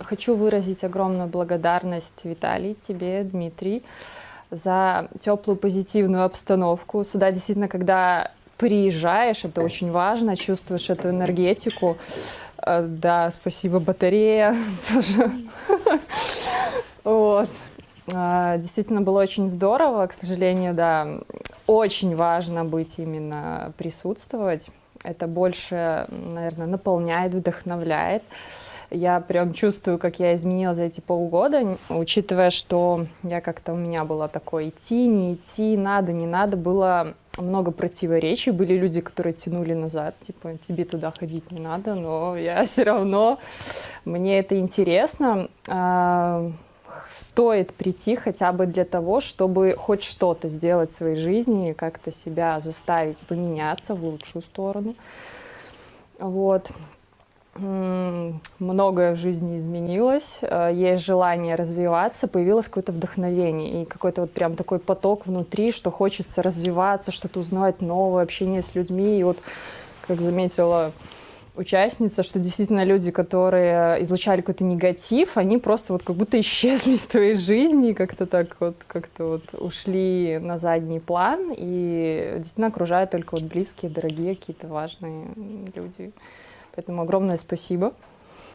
Хочу выразить огромную благодарность Виталий, тебе, Дмитрий, за теплую позитивную обстановку. Сюда действительно, когда приезжаешь, это очень важно, чувствуешь эту энергетику. Э, да, спасибо, батарея тоже. Вот. А, действительно было очень здорово, к сожалению, да, очень важно быть именно присутствовать. Это больше, наверное, наполняет, вдохновляет. Я прям чувствую, как я изменилась за эти полгода, учитывая, что я как-то у меня было такое идти, не идти, надо, не надо, было много противоречий, были люди, которые тянули назад, типа, тебе туда ходить не надо, но я все равно, мне это интересно, а, стоит прийти хотя бы для того, чтобы хоть что-то сделать в своей жизни, как-то себя заставить поменяться в лучшую сторону, вот, многое в жизни изменилось, э, есть желание развиваться, появилось какое-то вдохновение и какой-то вот прям такой поток внутри, что хочется развиваться, что-то узнавать новое, общение с людьми. И вот, как заметила участница, что действительно люди, которые излучали какой-то негатив, они просто вот как будто исчезли из твоей жизни, как-то так вот, как-то вот ушли на задний план и действительно окружают только вот близкие, дорогие, какие-то важные люди. Поэтому огромное спасибо.